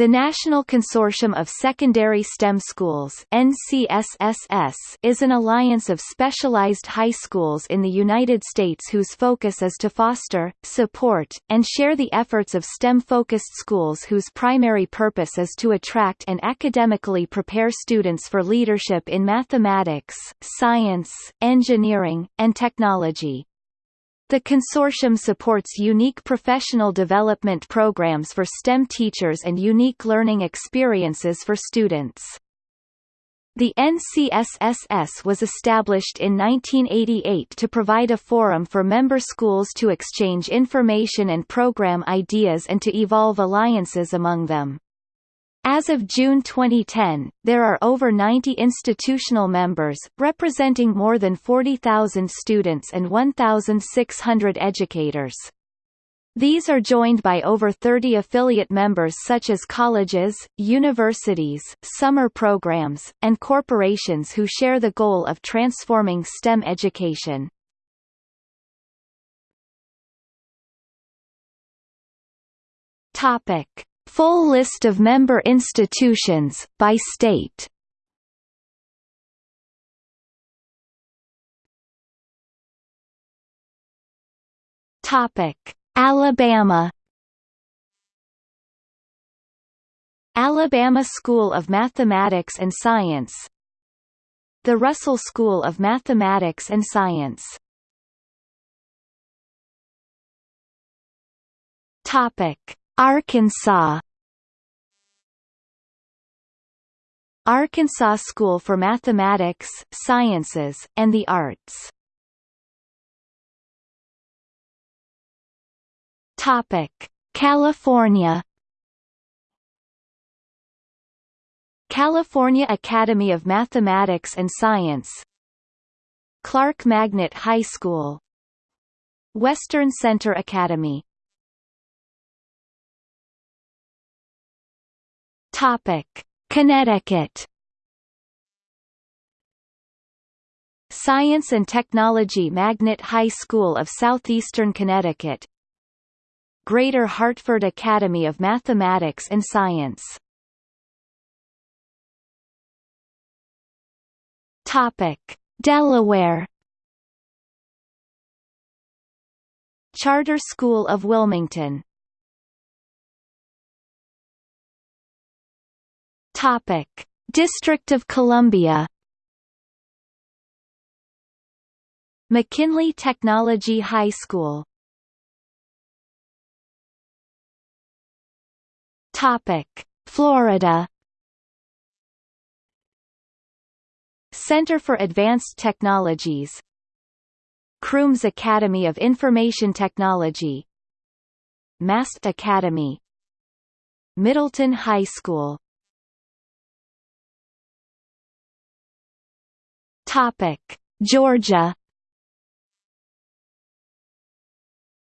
The National Consortium of Secondary STEM Schools NCSSS is an alliance of specialized high schools in the United States whose focus is to foster, support, and share the efforts of STEM-focused schools whose primary purpose is to attract and academically prepare students for leadership in mathematics, science, engineering, and technology. The consortium supports unique professional development programs for STEM teachers and unique learning experiences for students. The NCSSS was established in 1988 to provide a forum for member schools to exchange information and program ideas and to evolve alliances among them. As of June 2010, there are over 90 institutional members, representing more than 40,000 students and 1,600 educators. These are joined by over 30 affiliate members such as colleges, universities, summer programs, and corporations who share the goal of transforming STEM education. Topic. Full list of member institutions, by state Alabama. Alabama School of Mathematics and Science. The Russell School of Mathematics and Science. Topic: Arkansas. Arkansas School for Mathematics, Sciences, and the Arts. Topic: California. California Academy of Mathematics and Science. Clark Magnet High School. Western Center Academy Topic: Connecticut. Science and Technology Magnet High School of Southeastern Connecticut. Greater Hartford Academy of Mathematics and Science. Topic: Delaware. Charter School of Wilmington Topic: District of Columbia. McKinley Technology High School. Topic: Florida. Center for Advanced Technologies. Crooms Academy of Information Technology. Mast Academy. Middleton High School Topic: Georgia.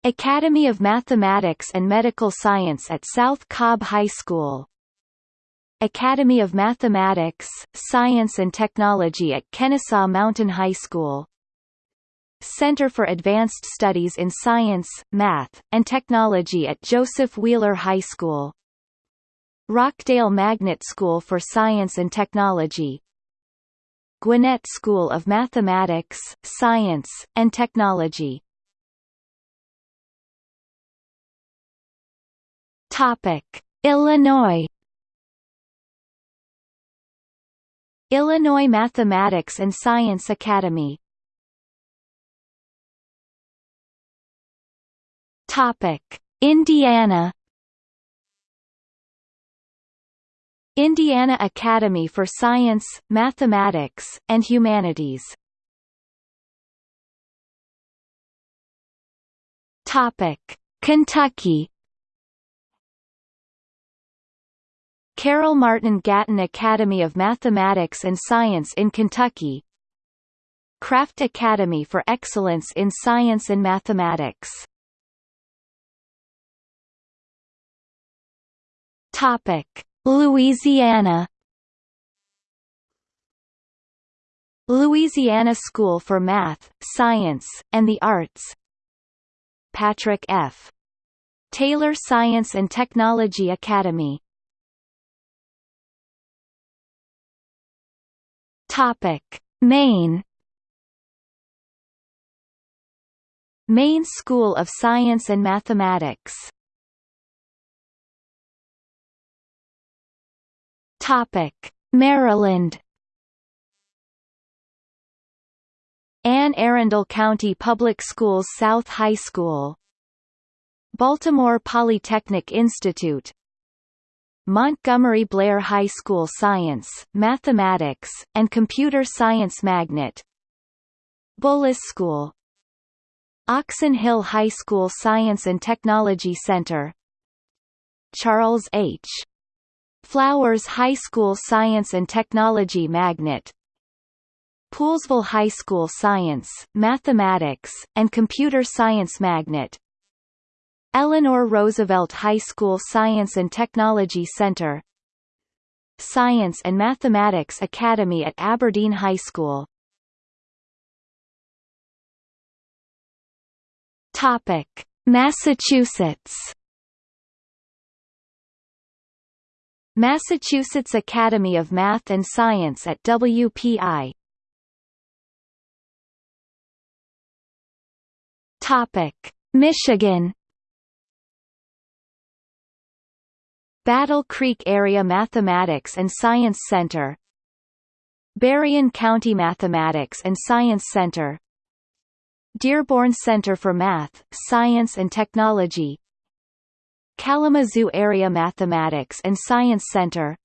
Academy of Mathematics and Medical Science at South Cobb High School. Academy of Mathematics, Science and Technology at Kennesaw Mountain High School. Center for Advanced Studies in Science, Math, and Technology at Joseph Wheeler High School. Rockdale Magnet School for Science and Technology Gwinnett School of Mathematics, Science, and Technology. Topic: Illinois. Illinois Mathematics and Science Academy. Topic: Indiana. Indiana Academy for Science, Mathematics, and Humanities. Topic: Kentucky. Carol Martin Gatton Academy of Mathematics and Science in Kentucky. Craft Academy for Excellence in Science and Mathematics. Topic Louisiana Louisiana School for Math, Science, and the Arts Patrick F. Taylor Science and Technology Academy Topic. Maine Maine School of Science and Mathematics Topic: Maryland. Anne Arundel County Public Schools South High School. Baltimore Polytechnic Institute. Montgomery Blair High School Science, Mathematics, and Computer Science Magnet. Bullis School. Oxon Hill High School Science and Technology Center. Charles H. Flowers High School Science and Technology Magnet. Poolesville High School Science, Mathematics, and Computer Science Magnet. Eleanor Roosevelt High School Science and Technology Center. Science and Mathematics Academy at Aberdeen High School. Topic: Massachusetts Massachusetts Academy of Math and Science at WPI Topic: Michigan. Battle Creek Area Mathematics and Science Center. Berrien County Mathematics and Science Center. Dearborn Center for Math, Science and Technology Kalamazoo Area Mathematics and Science Center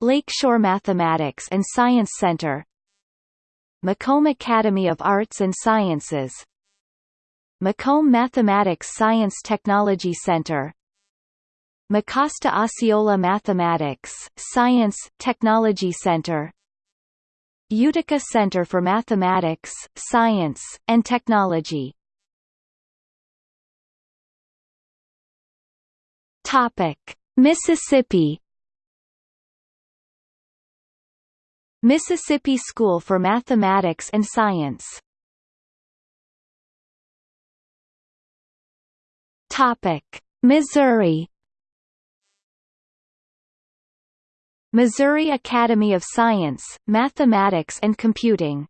Lakeshore Mathematics and Science Center Macomb Academy of Arts and Sciences Macomb Mathematics Science Technology Center Mecosta Osceola Mathematics, Science, Technology Center Utica Center for Mathematics, Science, and Technology Topic. Mississippi Mississippi School for Mathematics and Science Topic. Missouri Missouri Academy of Science, Mathematics and Computing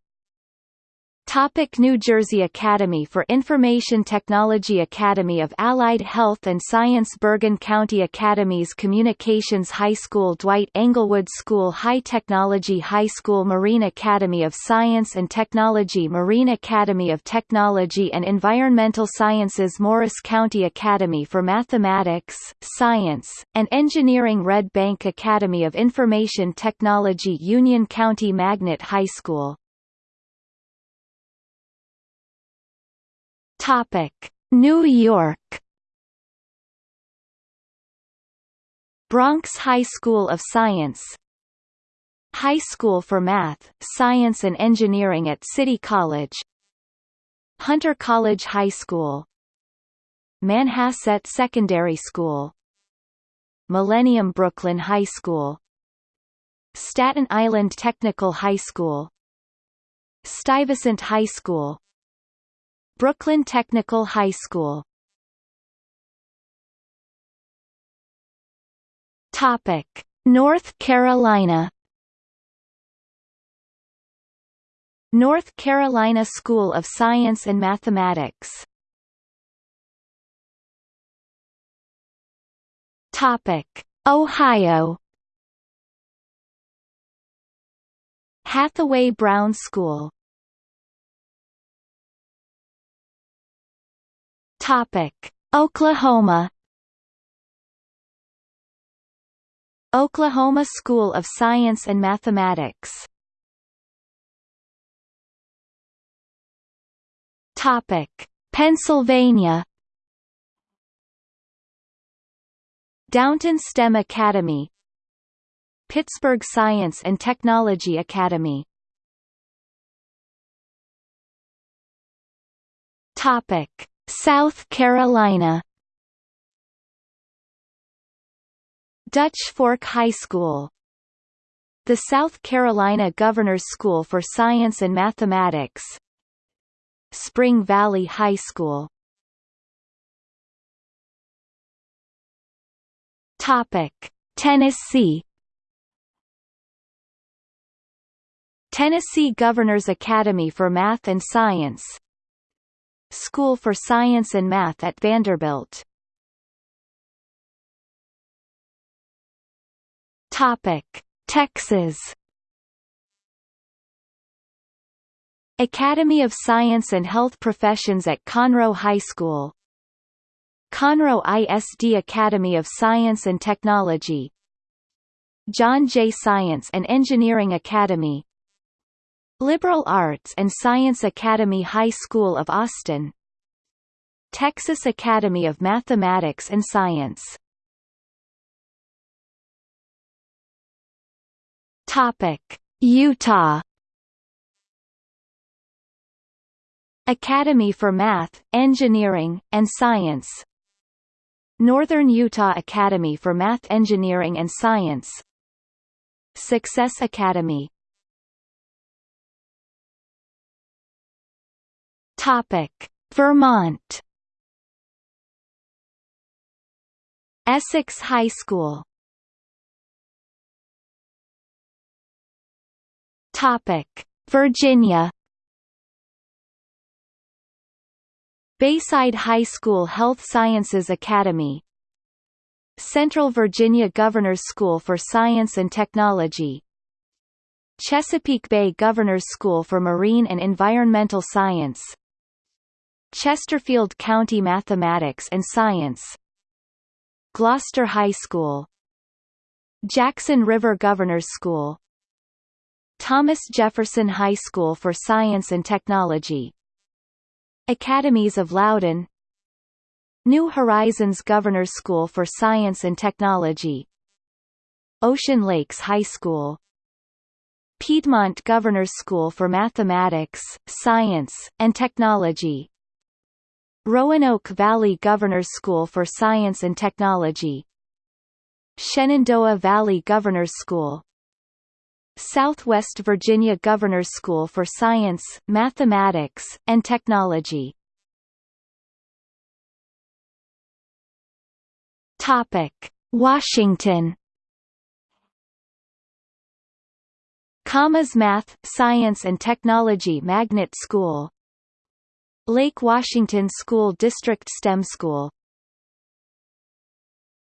Topic New Jersey Academy for Information Technology Academy of Allied Health and Science Bergen County Academies Communications High School Dwight Englewood School High Technology High School Marine Academy of Science and Technology Marine Academy of Technology and Environmental Sciences Morris County Academy for Mathematics, Science, and Engineering Red Bank Academy of Information Technology Union County Magnet High School Topic: New York. Bronx High School of Science. High School for Math, Science and Engineering at City College. Hunter College High School. Manhasset Secondary School. Millennium Brooklyn High School. Staten Island Technical High School. Stuyvesant High School Brooklyn Technical High School. Topic: North Carolina. North Carolina School of Science and Mathematics. Topic: Ohio. Hathaway Brown School Topic: Oklahoma Oklahoma School of Science and Mathematics Topic: Pennsylvania Downingtown STEM Academy Pittsburgh Science and Technology Academy Topic South Carolina. Dutch Fork High School. The South Carolina Governor's School for Science and Mathematics. Spring Valley High School. Topic: Tennessee Tennessee Governor's Academy for Math and Science School for Science and Math at Vanderbilt. Topic: Texas. Academy of Science and Health Professions at Conroe High School. Conroe ISD Academy of Science and Technology. John Jay Science and Engineering Academy Liberal Arts and Science Academy High School of Austin Texas Academy of Mathematics and Science. Topic: Utah. Academy for Math, Engineering, and Science. Northern Utah Academy for Math Engineering and Science. Success Academy Topic: Vermont. Essex High School. Topic: Virginia. Bayside High School Health Sciences Academy. Central Virginia Governor's School for Science and Technology. Chesapeake Bay Governor's School for Marine and Environmental Science Chesterfield County Mathematics and Science Gloucester High School Jackson River Governor's School Thomas Jefferson High School for Science and Technology Academies of Loudoun New Horizons Governor's School for Science and Technology Ocean Lakes High School Piedmont Governor's School for Mathematics, Science, and Technology Roanoke Valley Governor's School for Science and Technology Shenandoah Valley Governor's School Southwest Virginia Governor's School for Science, Mathematics, and Technology. Topic: Washington. Commas Math, Science and Technology Magnet School Lake Washington School District STEM School